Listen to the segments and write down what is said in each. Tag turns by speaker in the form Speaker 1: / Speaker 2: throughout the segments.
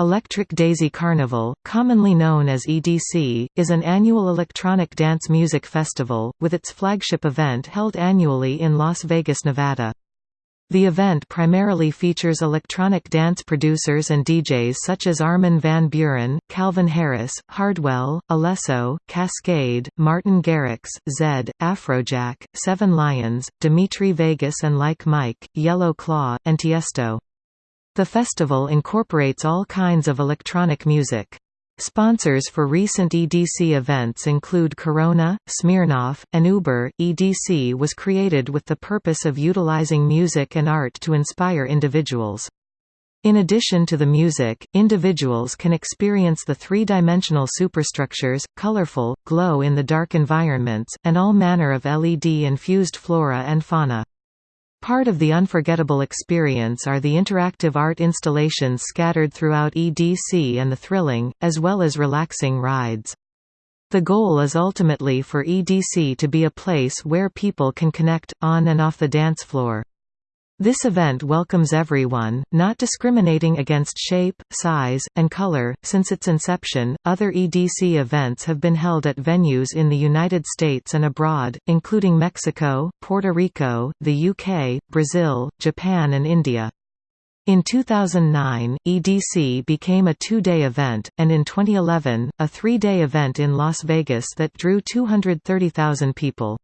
Speaker 1: Electric Daisy Carnival, commonly known as EDC, is an annual electronic dance music festival, with its flagship event held annually in Las Vegas, Nevada. The event primarily features electronic dance producers and DJs such as Armin van Buuren, Calvin Harris, Hardwell, Alesso, Kaskade, Martin Garrix, Zedd, Afrojack, Seven Lions, Dimitri Vegas and Like Mike, Yellow Claw, and Tiesto. The festival incorporates all kinds of electronic music. Sponsors for recent EDC events include Corona, Smirnoff, and Uber. EDC was created with the purpose of utilizing music and art to inspire individuals. In addition to the music, individuals can experience the three-dimensional superstructures, colorful, glow-in-the-dark environments, and all manner of LED-infused flora and fauna. Part of the unforgettable experience are the interactive art installations scattered throughout EDC and the thrilling, as well as relaxing rides. The goal is ultimately for EDC to be a place where people can connect, on and off the dance floor. This event welcomes everyone, not discriminating against shape, size, and color. Since its inception, other EDC events have been held at venues in the United States and abroad, including Mexico, Puerto Rico, the UK, Brazil, Japan, and India. In 2009, EDC became a two-day event, and in 2011, a three-day event in Las Vegas that drew 230,000 people.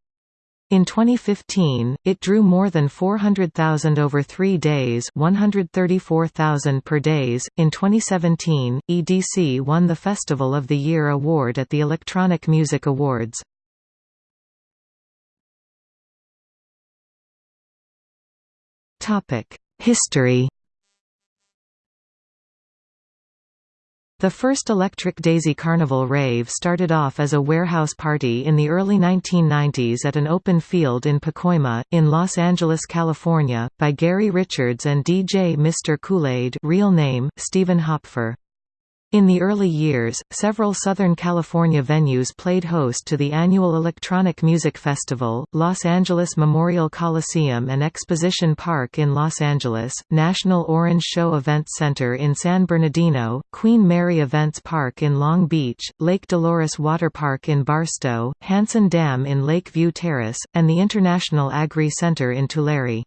Speaker 1: In 2015, it drew more than 400,000 over three days 134,000 per days. In 2017, EDC won the Festival of the Year award at the Electronic Music Awards. History The first Electric Daisy Carnival rave started off as a warehouse party in the early 1990s at an open field in Pacoima, in Los Angeles, California, by Gary Richards and DJ Mr. Kool-Aid real name, Stephen Hopfer. In the early years, several Southern California venues played host to the annual Electronic Music Festival, Los Angeles Memorial Coliseum and Exposition Park in Los Angeles, National Orange Show Events Center in San Bernardino, Queen Mary Events Park in Long Beach, Lake Dolores Water Park in Barstow, Hansen Dam in Lakeview Terrace, and the International Agri Center in Tulare.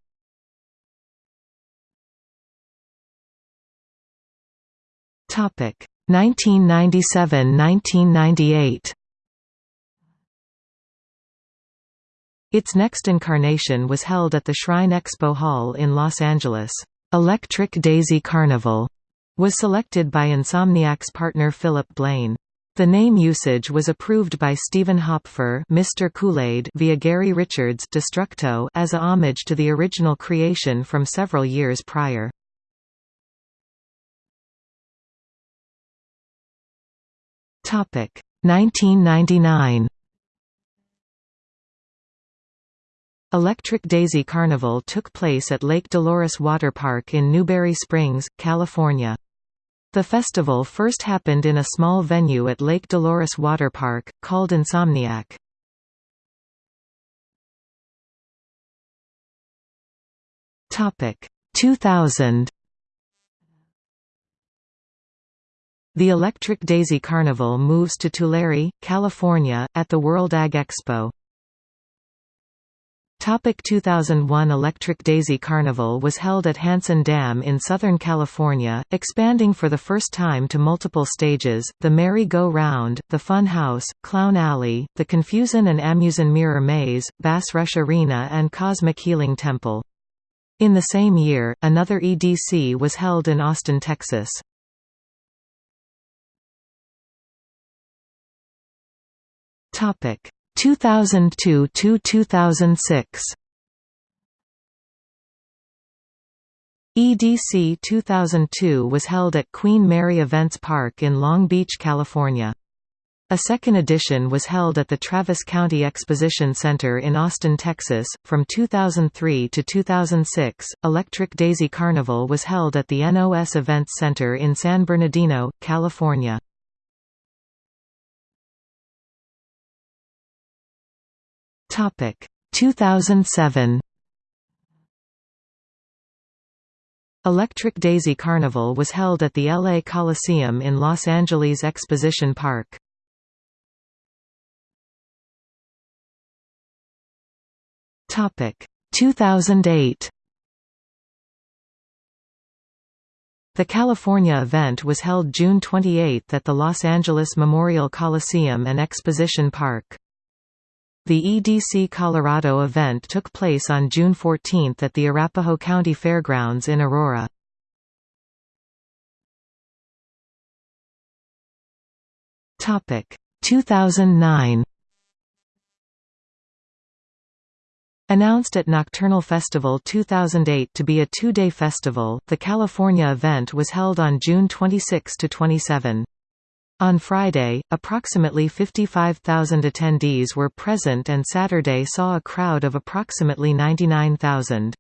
Speaker 1: Topic 1997–1998 Its next incarnation was held at the Shrine Expo Hall in Los Angeles. Electric Daisy Carnival was selected by Insomniac's partner Philip Blaine. The name usage was approved by Stephen Hopfer Mr. Via Gary Richards Destructo as a homage to the original creation from several years prior. Topic 1999 Electric Daisy Carnival took place at Lake Dolores Water Park in Newberry Springs, California. The festival first happened in a small venue at Lake Dolores Water Park, called Insomniac. Topic 2000 The Electric Daisy Carnival moves to Tulare, California, at the World Ag Expo. Topic 2001 Electric Daisy Carnival was held at Hansen Dam in Southern California, expanding for the first time to multiple stages, the Merry-Go-Round, the Fun House, Clown Alley, the Confusion and Amusin Mirror Maze, Bass Rush Arena and Cosmic Healing Temple. In the same year, another EDC was held in Austin, Texas. Topic 2002 to 2006. EDC 2002 was held at Queen Mary Events Park in Long Beach, California. A second edition was held at the Travis County Exposition Center in Austin, Texas. From 2003 to 2006, Electric Daisy Carnival was held at the NOS Events Center in San Bernardino, California. Topic 2007 Electric Daisy Carnival was held at the LA Coliseum in Los Angeles Exposition Park. Topic 2008 The California event was held June 28 at the Los Angeles Memorial Coliseum and Exposition Park. The EDC Colorado event took place on June 14 at the Arapahoe County Fairgrounds in Aurora. Topic 2009 Announced at Nocturnal Festival 2008 to be a two-day festival, the California event was held on June 26–27. On Friday, approximately 55,000 attendees were present and Saturday saw a crowd of approximately 99,000.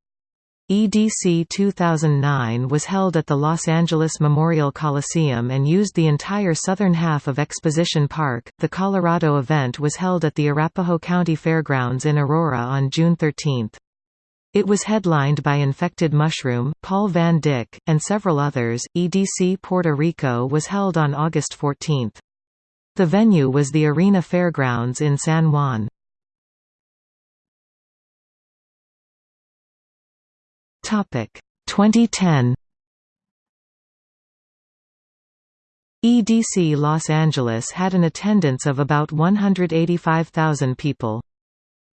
Speaker 1: EDC 2009 was held at the Los Angeles Memorial Coliseum and used the entire southern half of Exposition Park. The Colorado event was held at the Arapahoe County Fairgrounds in Aurora on June 13. It was headlined by Infected Mushroom, Paul Van Dyk, and several others. EDC Puerto Rico was held on August 14. The venue was the Arena Fairgrounds in San Juan. Topic 2010 EDC Los Angeles had an attendance of about 185,000 people.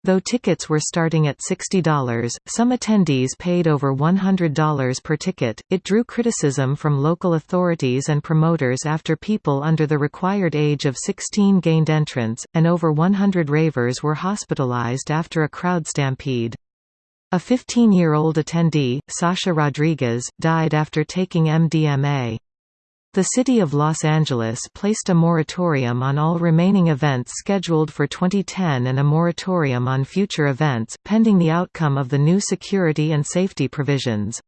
Speaker 1: Though tickets were starting at $60, some attendees paid over $100 per ticket. It drew criticism from local authorities and promoters after people under the required age of 16 gained entrance, and over 100 ravers were hospitalized after a crowd stampede. A 15-year-old attendee, Sasha Rodriguez, died after taking MDMA. The City of Los Angeles placed a moratorium on all remaining events scheduled for 2010 and a moratorium on future events, pending the outcome of the new security and safety provisions.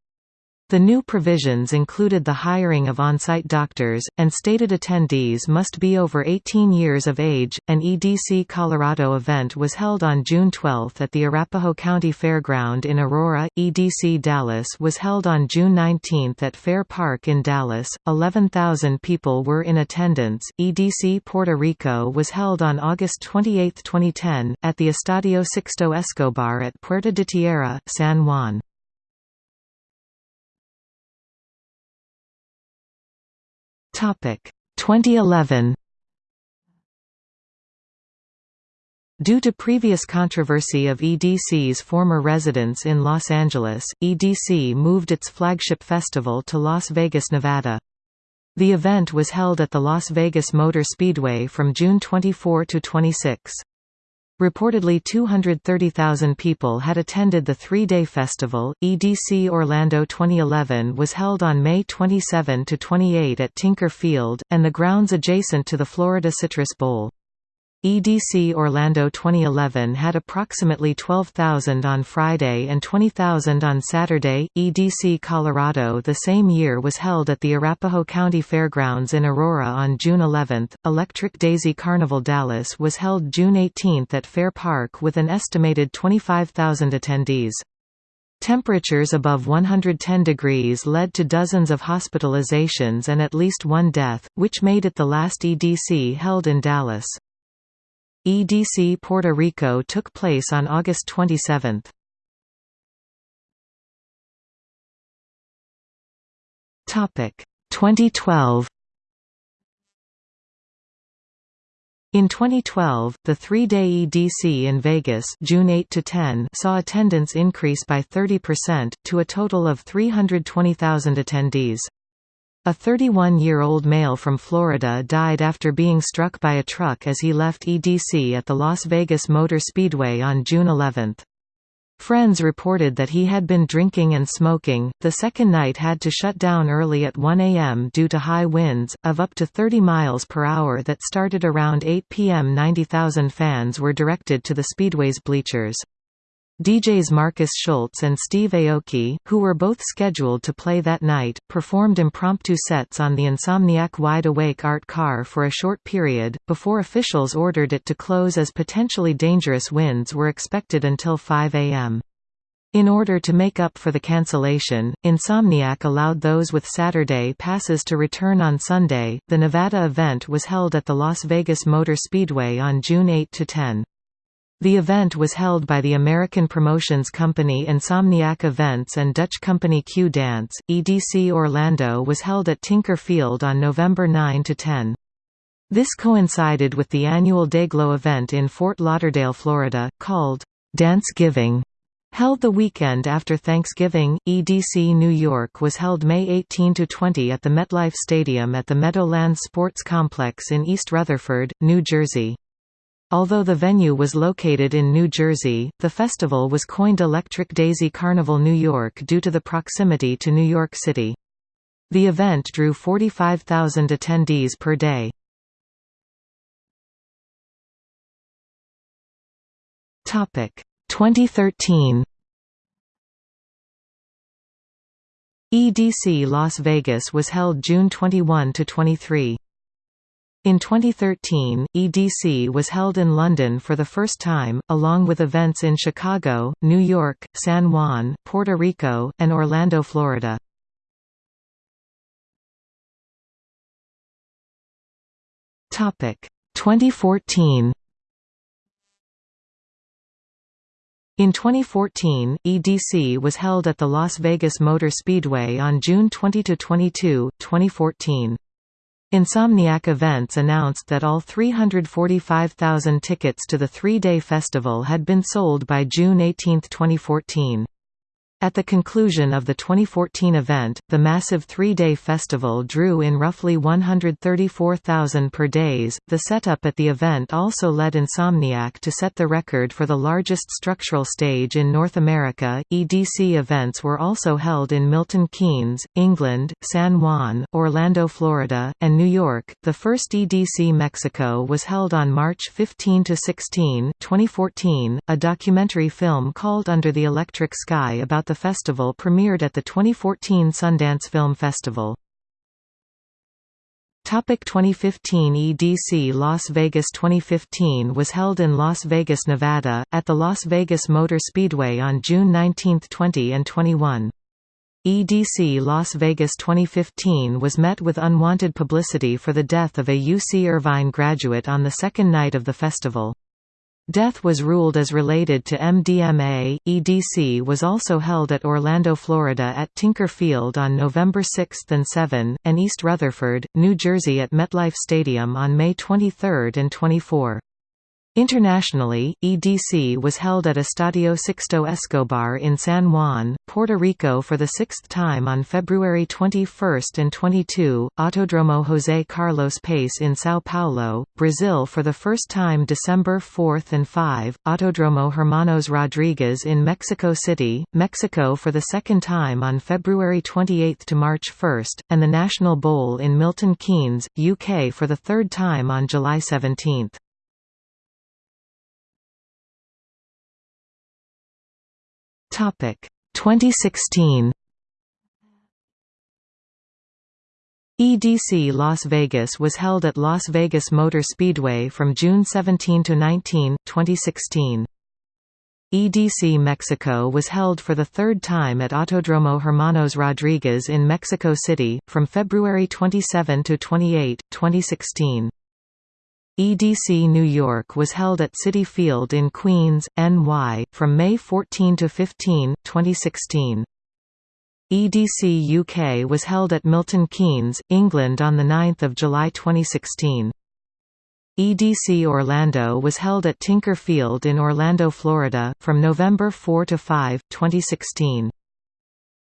Speaker 1: The new provisions included the hiring of on-site doctors, and stated attendees must be over 18 years of age. An EDC Colorado event was held on June 12 at the Arapahoe County Fairground in Aurora. EDC Dallas was held on June 19 at Fair Park in Dallas. 11,000 people were in attendance. EDC Puerto Rico was held on August 28, 2010, at the Estadio Sixto Escobar at Puerta de Tierra, San Juan. Topic 2011 Due to previous controversy of EDC's former residence in Los Angeles, EDC moved its flagship festival to Las Vegas, Nevada. The event was held at the Las Vegas Motor Speedway from June 24 to 26. Reportedly 230,000 people had attended the three-day festival. EDC Orlando 2011 was held on May 27 to 28 at Tinker Field and the grounds adjacent to the Florida Citrus Bowl. EDC Orlando 2011 had approximately 12,000 on Friday and 20,000 on Saturday. EDC Colorado the same year was held at the Arapahoe County Fairgrounds in Aurora on June 11. Electric Daisy Carnival Dallas was held June 18 at Fair Park with an estimated 25,000 attendees. Temperatures above 110 degrees led to dozens of hospitalizations and at least one death, which made it the last EDC held in Dallas. EDC Puerto Rico took place on August 27. Topic 2012 In 2012, the three-day EDC in Vegas June 8 to 10 saw attendance increase by 30%, to a total of 320,000 attendees. A 31-year-old male from Florida died after being struck by a truck as he left EDC at the Las Vegas Motor Speedway on June 11. Friends reported that he had been drinking and smoking. The second night had to shut down early at 1 a.m. due to high winds, of up to 30 miles per hour that started around 8 p.m. 90,000 fans were directed to the Speedway's bleachers. DJs Markus Schulz and Steve Aoki, who were both scheduled to play that night, performed impromptu sets on the Insomniac Wide Awake art car for a short period, before officials ordered it to close as potentially dangerous winds were expected until 5 a.m. In order to make up for the cancellation, Insomniac allowed those with Saturday passes to return on Sunday. The Nevada event was held at the Las Vegas Motor Speedway on June 8 to 10. The event was held by the American promotions company Insomniac Events and Dutch company Q Dance. EDC Orlando was held at Tinker Field on November 9 to 10. This coincided with the annual Dayglow event in Fort Lauderdale, Florida, called Dance Giving. Held the weekend after Thanksgiving, EDC New York was held May 18 to 20 at the MetLife Stadium at the Meadowlands Sports Complex in East Rutherford, New Jersey. Although the venue was located in New Jersey, the festival was coined Electric Daisy Carnival New York due to the proximity to New York City. The event drew 45,000 attendees per day. Topic 2013 EDC Las Vegas was held June 21 to 23. In 2013, EDC was held in London for the first time, along with events in Chicago, New York, San Juan, Puerto Rico, and Orlando, Florida. Topic 2014 In 2014, EDC was held at the Las Vegas Motor Speedway on June 20–22, 2014. Insomniac Events announced that all 345,000 tickets to the three-day festival had been sold by June 18, 2014. At the conclusion of the 2014 event, the massive three-day festival drew in roughly 134,000 per days. The setup at the event also led Insomniac to set the record for the largest structural stage in North America. EDC events were also held in Milton Keynes, England, San Juan, Orlando, Florida, and New York. The first EDC Mexico was held on March 15 to 16, 2014. A documentary film called Under the Electric Sky about the the festival premiered at the 2014 Sundance Film Festival. Topic 2015 EDC Las Vegas 2015 was held in Las Vegas, Nevada, at the Las Vegas Motor Speedway on June 19, 20 and 21. EDC Las Vegas 2015 was met with unwanted publicity for the death of a UC Irvine graduate on the second night of the festival. Death was ruled as related to MDMA. EDC was also held at Orlando, Florida at Tinker Field on November 6 and 7, and East Rutherford, New Jersey at MetLife Stadium on May 23 and 24. Internationally, EDC was held at Estadio Sixto Escobar in San Juan, Puerto Rico for the sixth time on February 21 and 22, Autodromo José Carlos Pace in São Paulo, Brazil for the first time December 4 and 5, Autodromo Hermanos Rodriguez in Mexico City, Mexico for the second time on February 28 to March 1, and the National Bowl in Milton Keynes, UK for the third time on July 17. Topic 2016 EDC Las Vegas was held at Las Vegas Motor Speedway from June 17 to 19, 2016. EDC Mexico was held for the third time at Autodromo Hermanos Rodriguez in Mexico City, from February 27 to 28, 2016. EDC New York was held at Citi Field in Queens, NY, from May 14 to 15, 2016. EDC UK was held at Milton Keynes, England on 9 July 2016. EDC Orlando was held at Tinker Field in Orlando, Florida, from November 4 to 5, 2016.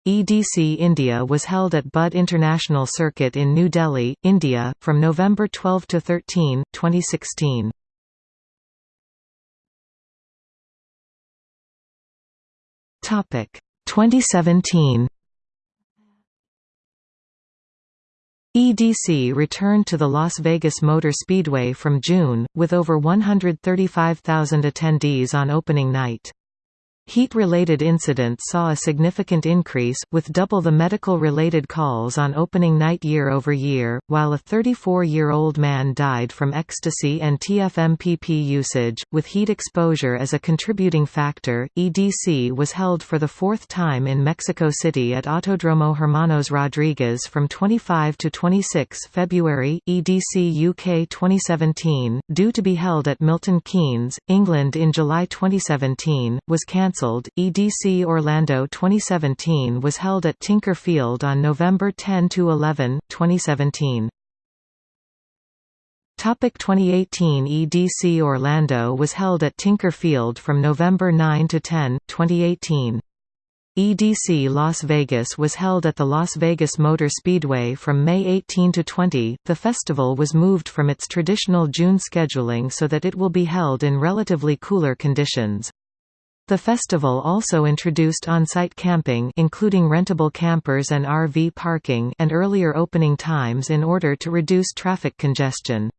Speaker 1: EDC India was held at Buddh International Circuit in New Delhi, India, from November 12 to 13, 2016. Topic 2017. EDC returned to the Las Vegas Motor Speedway from June, with over 135,000 attendees on opening night. Heat-related incidents saw a significant increase, with double the medical-related calls on opening night year-over-year, while a 34-year-old man died from ecstasy and TFMPP usage. With heat exposure as a contributing factor, EDC was held for the fourth time in Mexico City at Autodromo Hermanos Rodriguez from 25 to 26 February, EDC UK 2017, due to be held at Milton Keynes, England in July 2017, was cancelled cancelled. EDC Orlando 2017 was held at Tinker Field on November 10 to 11, 2017. Topic 2018 EDC Orlando was held at Tinker Field from November 9 to 10, 2018. EDC Las Vegas was held at the Las Vegas Motor Speedway from May 18 to 20. The festival was moved from its traditional June scheduling so that it will be held in relatively cooler conditions. The festival also introduced on-site camping including rentable campers and RV parking and earlier opening times in order to reduce traffic congestion.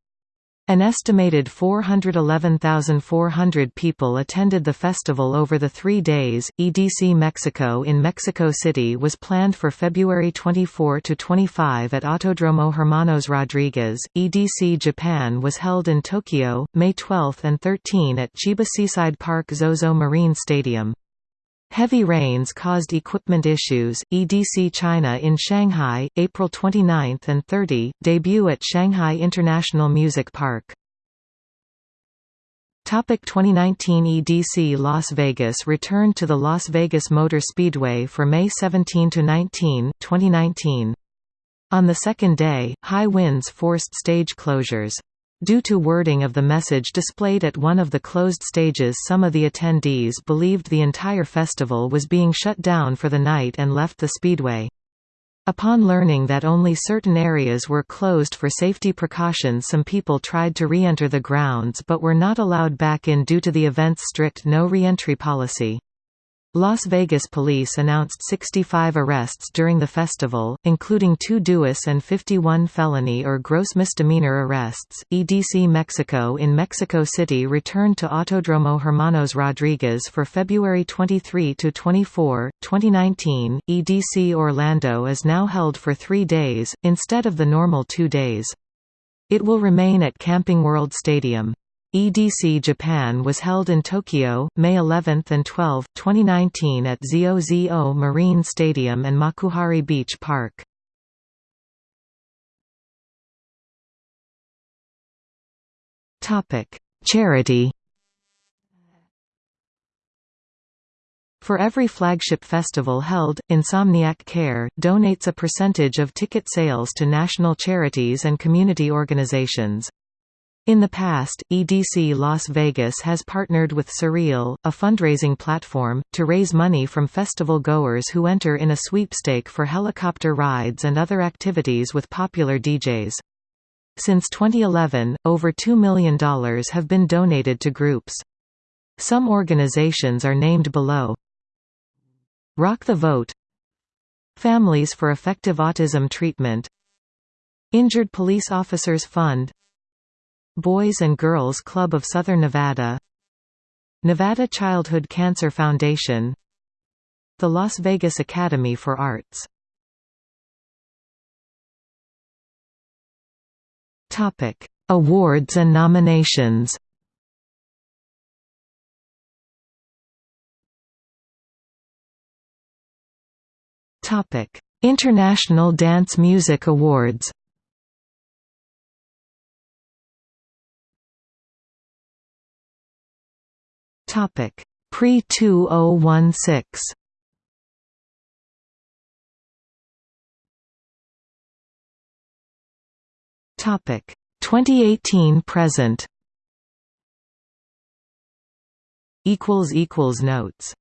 Speaker 1: An estimated 411,400 people attended the festival over the three days. EDC Mexico in Mexico City was planned for February 24 to 25 at Autodromo Hermanos Rodriguez. EDC Japan was held in Tokyo, May 12 and 13 at Chiba Seaside Park Zozo Marine Stadium. Heavy rains caused equipment issues. EDC China in Shanghai, April 29 and 30, debut at Shanghai International Music Park. Topic 2019 EDC Las Vegas returned to the Las Vegas Motor Speedway for May 17 to 19, 2019. On the second day, high winds forced stage closures. Due to wording of the message displayed at one of the closed stages some of the attendees believed the entire festival was being shut down for the night and left the speedway. Upon learning that only certain areas were closed for safety precautions some people tried to re-enter the grounds but were not allowed back in due to the event's strict no re-entry policy. Las Vegas police announced 65 arrests during the festival, including two duis and 51 felony or gross misdemeanor arrests. EDC Mexico in Mexico City returned to Autodromo Hermanos Rodriguez for February 23 to 24, 2019. EDC Orlando is now held for three days, instead of the normal two days. It will remain at Camping World Stadium. EDC Japan was held in Tokyo, May 11 and 12, 2019 at Zozo Marine Stadium and Makuhari Beach Park. Charity For every flagship festival held, Insomniac Care, donates a percentage of ticket sales to national charities and community organizations. In the past, EDC Las Vegas has partnered with Surreal, a fundraising platform, to raise money from festival goers who enter in a sweepstake for helicopter rides and other activities with popular DJs. Since 2011, over $2 million have been donated to groups. Some organizations are named below. Rock the Vote Families for Effective Autism Treatment Injured Police Officers Fund Boys and Girls Club of Southern Nevada Nevada Childhood Cancer Foundation The Las Vegas Academy for Arts. Awards and nominations. International Dance Music Awards Topic Pre 2016. Topic 2018 present. Equals equals notes